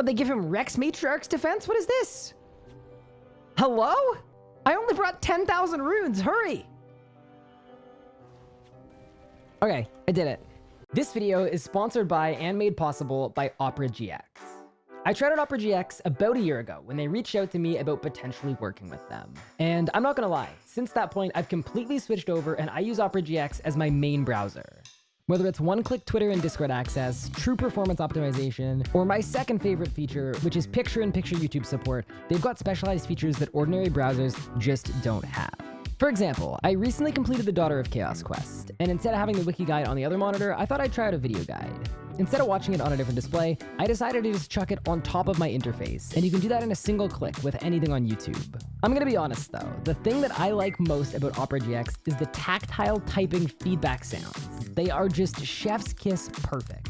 What, they give him Rex Matriarch's defense? What is this? Hello? I only brought 10,000 runes. Hurry. Okay, I did it. This video is sponsored by and made possible by Opera GX. I tried out Opera GX about a year ago when they reached out to me about potentially working with them. And I'm not gonna lie, since that point, I've completely switched over and I use Opera GX as my main browser. Whether it's one-click Twitter and Discord access, true performance optimization, or my second favorite feature, which is picture-in-picture -picture YouTube support, they've got specialized features that ordinary browsers just don't have. For example, I recently completed the Daughter of Chaos quest, and instead of having the wiki guide on the other monitor, I thought I'd try out a video guide. Instead of watching it on a different display, I decided to just chuck it on top of my interface, and you can do that in a single click with anything on YouTube. I'm gonna be honest though, the thing that I like most about Opera GX is the tactile typing feedback sounds. They are just chef's kiss perfect.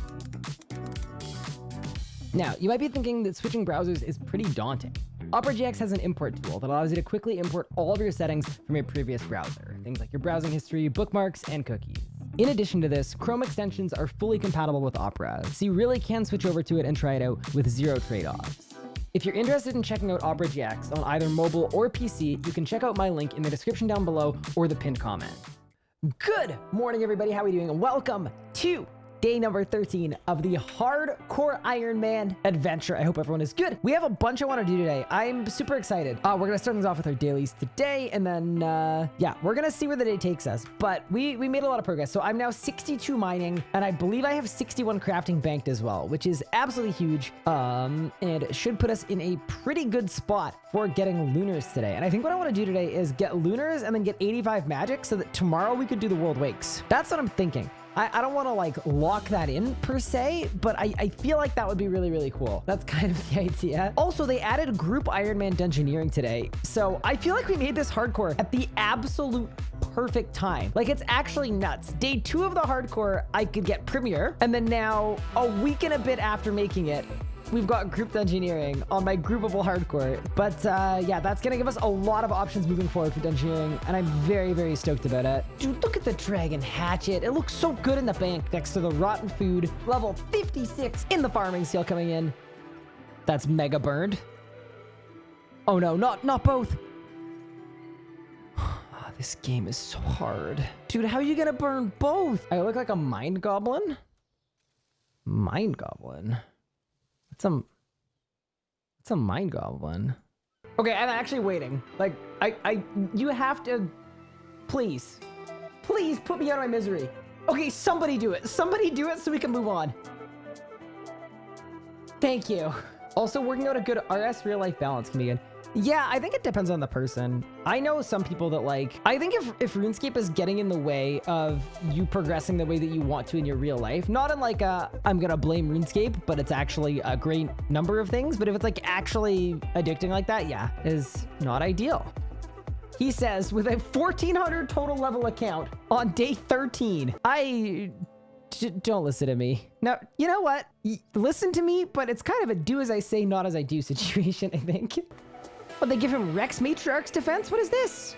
Now, you might be thinking that switching browsers is pretty daunting. Opera GX has an import tool that allows you to quickly import all of your settings from your previous browser, things like your browsing history, bookmarks, and cookies. In addition to this, Chrome extensions are fully compatible with Opera, so you really can switch over to it and try it out with zero trade-offs. If you're interested in checking out Opera GX on either mobile or PC, you can check out my link in the description down below or the pinned comment. Good morning, everybody. How are we doing? Welcome to day number 13 of the hardcore Iron Man adventure. I hope everyone is good. We have a bunch I want to do today. I'm super excited. Uh, we're going to start things off with our dailies today. And then, uh, yeah, we're going to see where the day takes us. But we, we made a lot of progress. So I'm now 62 mining and I believe I have 61 crafting banked as well, which is absolutely huge. Um, and should put us in a pretty good spot for getting lunars today. And I think what I want to do today is get lunars and then get 85 magic so that tomorrow we could do the world wakes. That's what I'm thinking. I, I don't want to like lock that in per se, but I, I feel like that would be really, really cool. That's kind of the idea. Also, they added group Iron Man Dungeoneering today. So I feel like we made this hardcore at the absolute perfect time. Like it's actually nuts. Day two of the hardcore, I could get premiere. And then now a week and a bit after making it, we've got group dungeoneering on my groupable hardcore. But uh, yeah, that's going to give us a lot of options moving forward for dungeoneering, and I'm very, very stoked about it. Dude, look at the dragon hatchet. It looks so good in the bank next to the rotten food. Level 56 in the farming skill coming in. That's mega burned. Oh no, not, not both. Ah, this game is so hard. Dude, how are you gonna burn both? I look like a mind goblin? Mind goblin? It's a... It's a mind goblin. Okay, I'm actually waiting. Like, I, I, you have to, please, please put me out of my misery. Okay, somebody do it. Somebody do it so we can move on. Thank you. Also, working out a good RS real life balance can be good. Yeah, I think it depends on the person. I know some people that like, I think if, if RuneScape is getting in the way of you progressing the way that you want to in your real life, not in like a, I'm going to blame RuneScape, but it's actually a great number of things. But if it's like actually addicting like that, yeah, is not ideal. He says, with a 1400 total level account on day 13, I don't listen to me. Now, you know what? listen to me, but it's kind of a do as I say, not as I do situation, I think. What, they give him Rex Matriarch's defense? What is this?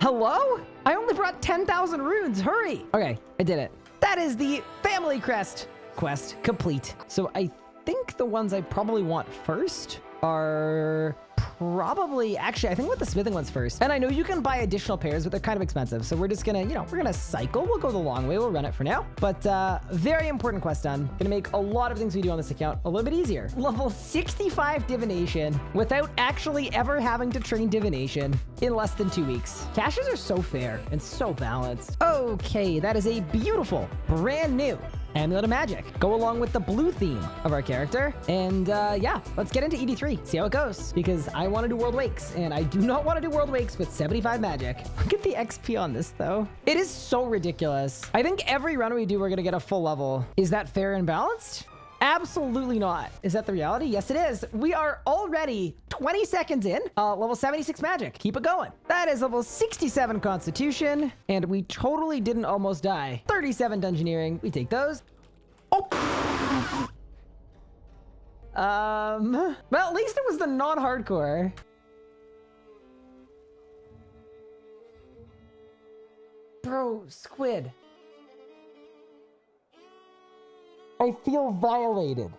Hello? I only brought 10,000 runes. Hurry. Okay, I did it. That is the family crest quest complete. So I think the ones I probably want first are probably, actually, I think with the smithing ones first. And I know you can buy additional pairs, but they're kind of expensive. So we're just gonna, you know, we're gonna cycle. We'll go the long way. We'll run it for now. But uh, very important quest done. Gonna make a lot of things we do on this account a little bit easier. Level 65 divination without actually ever having to train divination in less than two weeks. Caches are so fair and so balanced. Okay, that is a beautiful, brand new Amulet of Magic. Go along with the blue theme of our character. And uh, yeah, let's get into ED3, see how it goes. Because I want to do World Wakes, and I do not want to do World Wakes with 75 magic. Look at the XP on this, though. It is so ridiculous. I think every run we do, we're going to get a full level. Is that fair and balanced? Absolutely not. Is that the reality? Yes, it is. We are already 20 seconds in. Uh, level 76 magic. Keep it going. That is level 67 constitution. And we totally didn't almost die. 37 dungeoneering. We take those. Oh! Um, well, at least it was the non-hardcore. Bro, squid. I feel violated.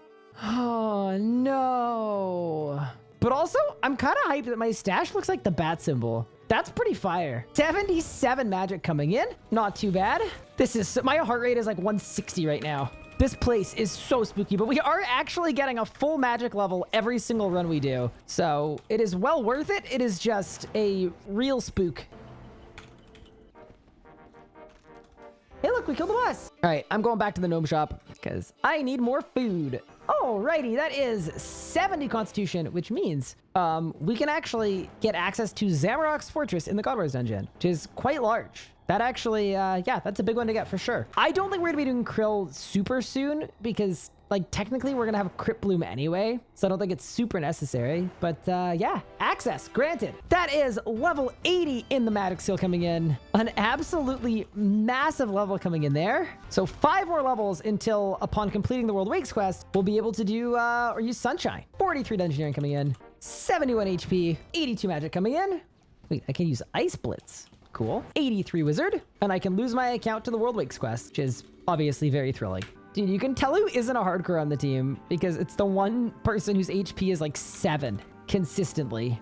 Oh, no. But also, I'm kind of hyped that my stash looks like the bat symbol. That's pretty fire. 77 magic coming in. Not too bad. This is, my heart rate is like 160 right now. This place is so spooky, but we are actually getting a full magic level every single run we do. So it is well worth it. It is just a real spook. Look, we killed the boss. All right, I'm going back to the gnome shop because I need more food. Alrighty, that is 70 constitution, which means um, we can actually get access to Zamorak's fortress in the God Wars dungeon, which is quite large. That actually, uh, yeah, that's a big one to get for sure. I don't think we're gonna be doing K'ril super soon because like technically we're gonna have Cryptbloom anyway, so I don't think it's super necessary. But uh, yeah, access granted. That is level 80 in the Magic Skill coming in. An absolutely massive level coming in there. So five more levels until upon completing the World Wakes quest, we'll be able to do uh, or use Sunshine. 43 Dungeoneering coming in, 71 HP, 82 Magic coming in. Wait, I can use Ice Blitz. Cool. 83 Wizard. And I can lose my account to the World Wakes quest, which is obviously very thrilling. Dude, you can tell who isn't a hardcore on the team because it's the one person whose HP is like 7 consistently.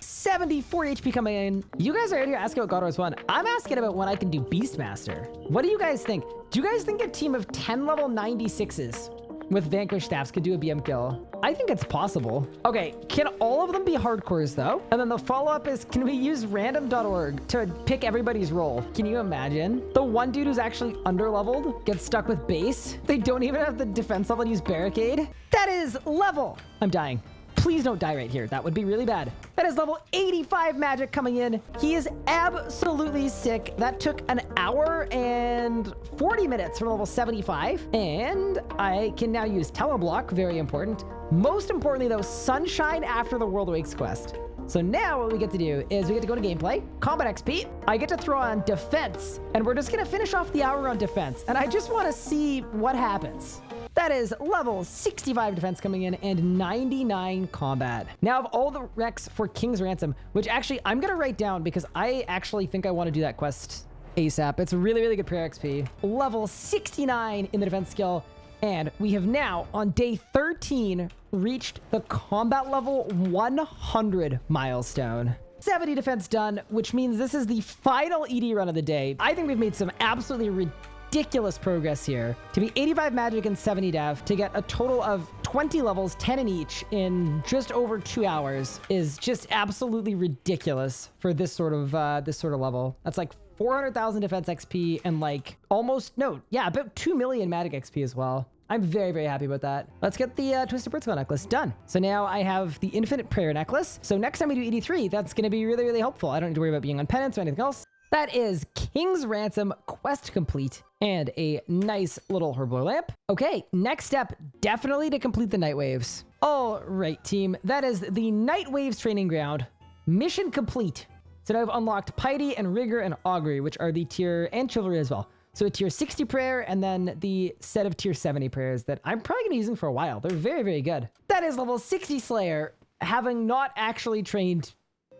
74 HP coming in. You guys are here asking about God Wars 1. I'm asking about when I can do Beastmaster. What do you guys think? Do you guys think a team of 10 level 96s with Vanquish Staffs could do a BM kill. I think it's possible. Okay, can all of them be hardcores though? And then the follow-up is, can we use random.org to pick everybody's role? Can you imagine? The one dude who's actually underleveled gets stuck with base. They don't even have the defense level to use barricade. That is level. I'm dying. Please don't die right here. That would be really bad. That is level 85 magic coming in. He is absolutely sick. That took an hour and 40 minutes from level 75. And I can now use Teleblock, very important. Most importantly though, Sunshine after the World Wakes quest. So now what we get to do is we get to go to gameplay, combat XP. I get to throw on defense, and we're just going to finish off the hour on defense. And I just want to see what happens. That is level 65 defense coming in and 99 combat. Now of all the recs for King's Ransom, which actually I'm going to write down because I actually think I want to do that quest ASAP. It's really, really good prayer XP. Level 69 in the defense skill. And we have now, on day 13, reached the combat level 100 milestone. 70 defense done, which means this is the final ED run of the day. I think we've made some absolutely ridiculous ridiculous progress here. To be 85 magic and 70 dev, to get a total of 20 levels, 10 in each, in just over two hours is just absolutely ridiculous for this sort of uh, this sort of level. That's like 400,000 defense XP and like almost, no, yeah, about 2 million magic XP as well. I'm very, very happy about that. Let's get the uh, Twisted Principle necklace done. So now I have the Infinite Prayer necklace. So next time we do 83, that's going to be really, really helpful. I don't need to worry about being on penance or anything else. That is King's Ransom quest complete and a nice little herblore lamp. Okay, next step, definitely to complete the Knight Waves. All right, team, that is the Knight Waves training ground. Mission complete. So now I've unlocked Piety and Rigor and Augury, which are the tier, and Chivalry as well. So a tier 60 prayer and then the set of tier 70 prayers that I'm probably going to be using for a while. They're very, very good. That is level 60 Slayer, having not actually trained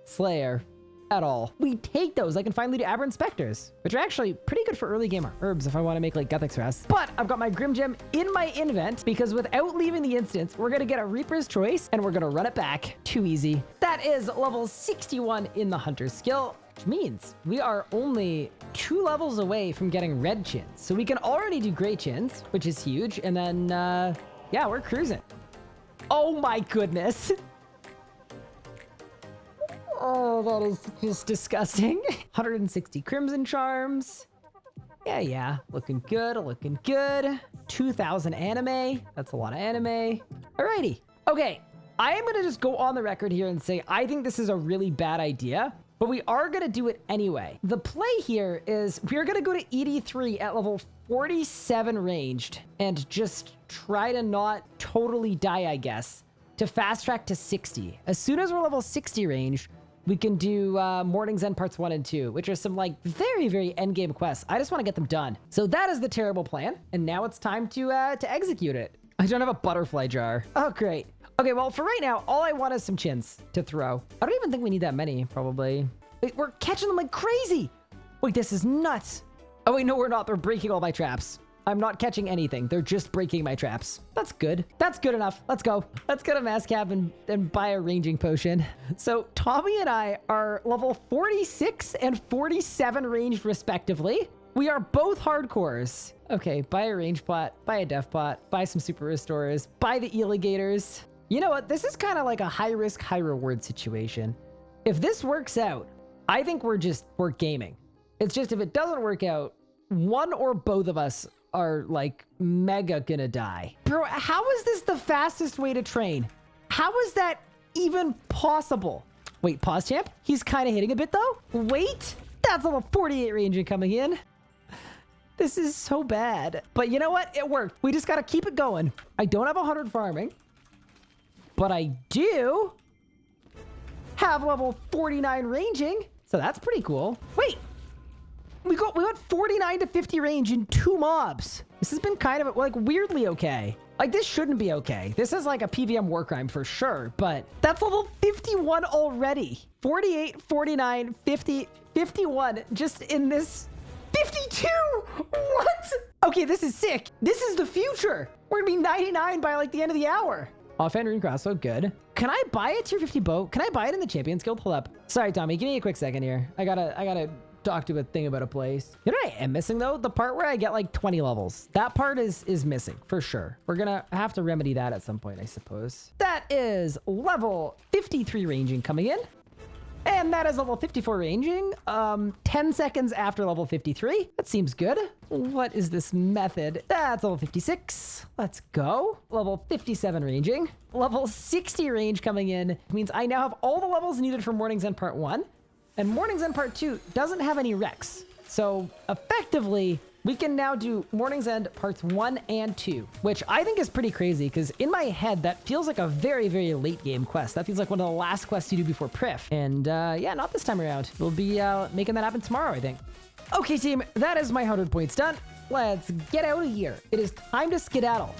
Slayer at all. We take those. I can finally do Aberrant Spectres, which are actually pretty good for early game herbs if I want to make like Guthix Rest. But I've got my Grim Gem in my invent because without leaving the instance, we're going to get a Reaper's Choice and we're going to run it back. Too easy. That is level 61 in the Hunter skill which means we are only two levels away from getting red chins. So we can already do gray chins, which is huge. And then, uh, yeah, we're cruising. Oh my goodness. Oh, that is just disgusting. 160 Crimson Charms. Yeah, yeah. Looking good, looking good. 2,000 anime. That's a lot of anime. Alrighty. Okay, I am going to just go on the record here and say I think this is a really bad idea, but we are going to do it anyway. The play here is we're going to go to ED3 at level 47 ranged and just try to not totally die, I guess, to fast track to 60. As soon as we're level 60 range, we can do uh, Mourning's End Parts 1 and 2, which are some like very, very end game quests. I just want to get them done. So that is the terrible plan. And now it's time to, uh, to execute it. I don't have a butterfly jar. Oh, great. Okay, well, for right now, all I want is some chins to throw. I don't even think we need that many, probably. Wait, we're catching them like crazy. Wait, this is nuts. Oh, wait, no, we're not. They're breaking all my traps. I'm not catching anything. They're just breaking my traps. That's good. That's good enough. Let's go. Let's go to Mass Cap and, and buy a ranging potion. So Tommy and I are level 46 and 47 ranged respectively. We are both hardcores. Okay, buy a range pot, buy a def pot, buy some super restorers, buy the eligators. You know what? This is kind of like a high risk, high reward situation. If this works out, I think we're just, we're gaming. It's just if it doesn't work out, one or both of us are like mega gonna die. Bro, how is this the fastest way to train? How is that even possible? Wait, pause champ? He's kind of hitting a bit though. Wait, that's level 48 ranger coming in. This is so bad. But you know what? It worked. We just got to keep it going. I don't have 100 farming, but I do have level 49 ranging. So that's pretty cool. Wait, we got we got 49 to 50 range in two mobs. This has been kind of like weirdly okay. Like this shouldn't be okay. This is like a PVM war crime for sure, but that's level 51 already. 48, 49, 50, 51 just in this 52. What? Okay, this is sick. This is the future. We're gonna be 99 by like the end of the hour. Offhand rune crossbow, good. Can I buy a tier 50 bow? Can I buy it in the Champions Guild? Hold up. Sorry, Tommy. Give me a quick second here. I gotta, I gotta talk to a thing about a place. You know what I am missing though? The part where I get like 20 levels. That part is is missing for sure. We're gonna have to remedy that at some point, I suppose. That is level 53 ranging coming in. And that is level 54 ranging, um, 10 seconds after level 53. That seems good. What is this method? That's level 56. Let's go. Level 57 ranging. Level 60 range coming in means I now have all the levels needed for Mourning's End Part 1. And Mourning's End Part 2 doesn't have any Rex. So effectively, we can now do Mourning's End Parts 1 and 2, which I think is pretty crazy because in my head, that feels like a very, very late game quest. That feels like one of the last quests you do before Prif. And uh, yeah, not this time around. We'll be uh, making that happen tomorrow, I think. Okay, team, that is my 100 points done. Let's get out of here. It is time to skedaddle.